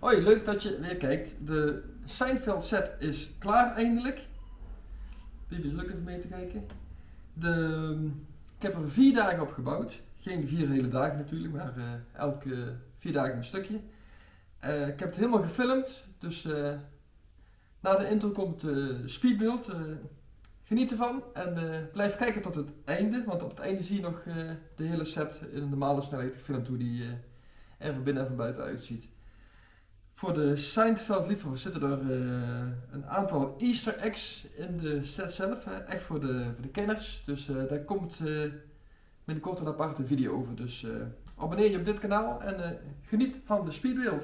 Hoi, leuk dat je weer kijkt. De Seinfeld set is klaar eindelijk. Bibi is leuk even mee te kijken. De, ik heb er vier dagen op gebouwd. Geen vier hele dagen natuurlijk, maar uh, elke vier dagen een stukje. Uh, ik heb het helemaal gefilmd, dus uh, na de intro komt de speedbeeld. geniet ervan en blijf kijken tot het einde, want op het einde zie je nog de hele set in een normale snelheid gefilmd hoe die er van binnen en van buiten uitziet. Voor de Seinfeld liefhebbers zitten er uh, een aantal easter eggs in de set zelf, echt voor de, voor de kenners. Dus uh, daar komt uh, binnenkort een aparte video over. Dus abonneer je op dit kanaal en geniet van de speedbeeld.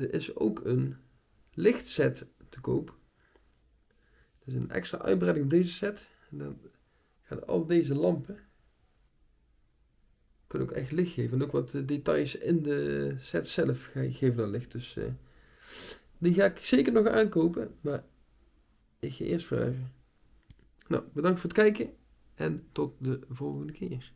Er is ook een lichtset te koop. Dus een extra uitbreiding op deze set. En dan gaan al deze lampen kunnen ook echt licht geven. En ook wat details in de set zelf geven dan licht. Dus uh, die ga ik zeker nog aankopen. Maar ik ga eerst verhuizen. Nou, bedankt voor het kijken. En tot de volgende keer.